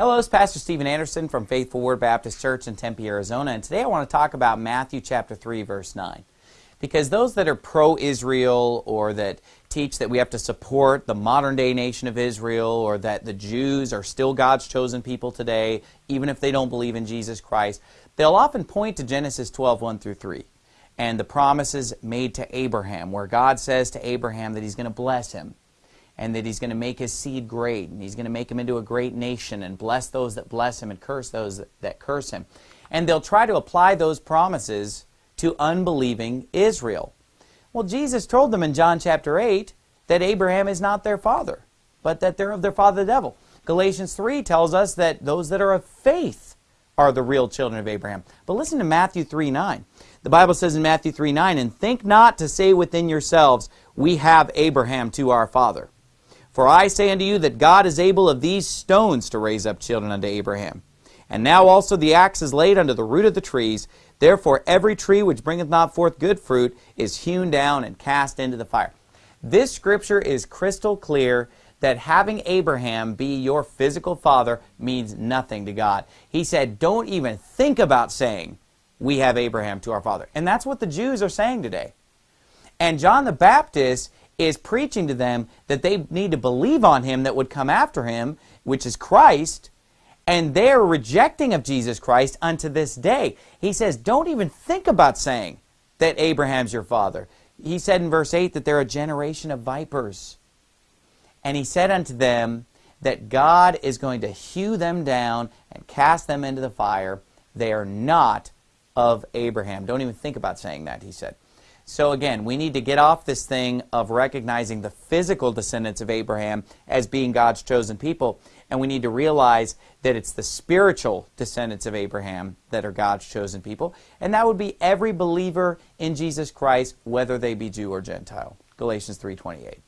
Hello, it's Pastor Steven Anderson from Faithful Word Baptist Church in Tempe, Arizona, and today I want to talk about Matthew chapter 3, verse 9. Because those that are pro-Israel or that teach that we have to support the modern-day nation of Israel or that the Jews are still God's chosen people today, even if they don't believe in Jesus Christ, they'll often point to Genesis 12, 1 through 3 and the promises made to Abraham, where God says to Abraham that he's going to bless him and that he's going to make his seed great, and he's going to make him into a great nation, and bless those that bless him, and curse those that, curse him. And they'll try to apply those promises to unbelieving Israel. Well, Jesus told them in John chapter 8 that Abraham is not their father, but that they're of their father the devil. Galatians 3 tells us that those that are of faith are the real children of Abraham. But listen to Matthew 3 9. The Bible says in Matthew 3 9, And think not to say within yourselves, We have Abraham to our father. For I say unto you that God is able of these stones to raise up children unto Abraham. And now also the axe is laid under the root of the trees. Therefore every tree which bringeth not forth good fruit is hewn down and cast into the fire. This scripture is crystal clear that having Abraham be your physical father means nothing to God. He said, don't even think about saying, we have Abraham to our father. And that's what the Jews are saying today. And John the Baptist is preaching to them that they need to believe on him that would come after him, which is Christ, and they're rejecting of Jesus Christ unto this day. He says, don't even think about saying that Abraham's your father. He said in verse 8 that they're a generation of vipers. And he said unto them that God is going to hew them down and cast them into the fire. They are not of Abraham. Don't even think about saying that, he said. So again, we need to get off this thing of recognizing the physical descendants of Abraham as being God's chosen people, and we need to realize that it's the spiritual descendants of Abraham that are God's chosen people, and that would be every believer in Jesus Christ, whether they be Jew or Gentile. Galatians 3.28.